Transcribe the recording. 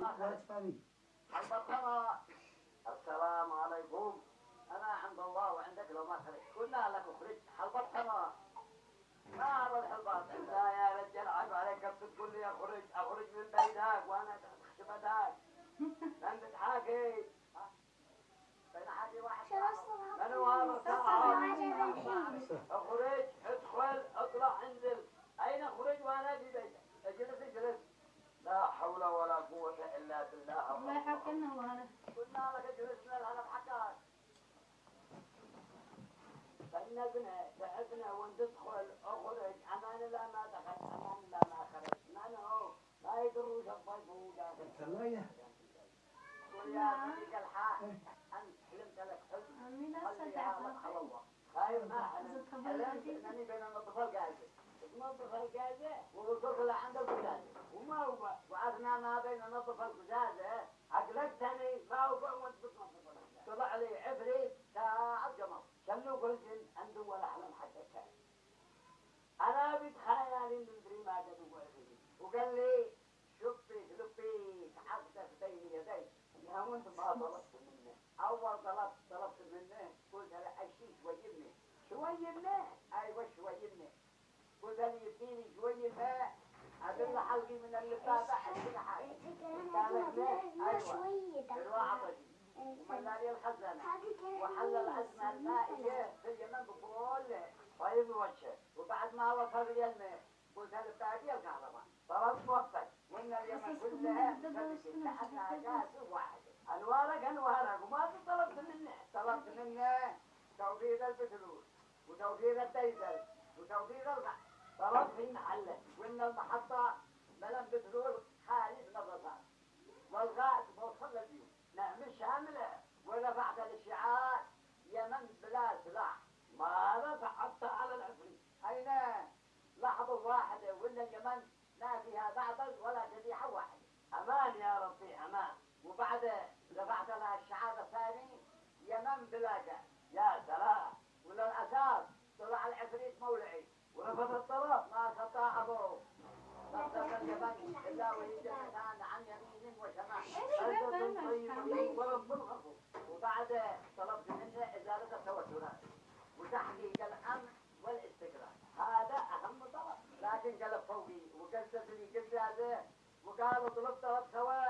تفهمي البطمة السلام عليكم. أنا عند الله وعندك لو ما خرج قلنا لك اخرج البطمة ما هذا الحلبات انت يا رجال عيب عليك تقول لي اخرج اخرج من بيتك وأنا خشبتك انت تحاكي ها؟ بين حاجة واحد من هو هذا تعال اخرج ادخل اطلع انزل اين اخرج وأنا في بيتك اجلس اجلس لا حول ولا قوة الا وندخل اخرج لا ما دخل أمان لا ما خرج من ما يدروش الضيف ثلاجة قل يا صديق انت حلمت لك حلم أمي لا الله خايف ما حلمت بين النظف القازة تنظف القازة ووصلت لعند القزازة وما هو وعرفنا ما بين نظف القزازة اقلقتني ما هو وانت بتنظف القزازة طلع لي عفريت ساعة قمر شنو قلت عنده ولا حلم حتى كان أنا بتخيل ندري ما قد هو وقال لي شوفي شوفي حقك بين يدي يا وانت ما طلبت منه أول طلب طلبت منه قلت له اشي شوي منه شوي منه؟ أيوه شوي منه قلت له يديني شوي ماء ادل حلقي من اللفافه حتى حاجة الواعطشي وملالي الخزانه وحل العزم المائية في اليمن بكل طيب وجهه وبعد ما وصل الماء قلت له باقي الكهرباء طلبت موفق وإن اليمن كلها مسدسة تحتها واحد انوارك انوارك وما طلبت منه. طلبت منه توفير البترول وتوفير الديزل وتوفير الغاز طلبت في محله وإن المحطة ملم بترول خالي نظفها والغاز موصل للبيوت نعم شاملة ورفعت الاشعاع جاء يا سلام. ولا الأساس. طلع العفريت مولعي. ورفض الطرف ما استطاع أبوه. صدق اليمن إلا وهي جنتان عن يمين وشمال. ورب وبعد طلبت منه إزالة التوترات وتحقيق الأمن والاستقرار. هذا أهم طلب. لكن قلب فوقي. وقلت لي قلت هذا. وقالوا طلب طلب سواء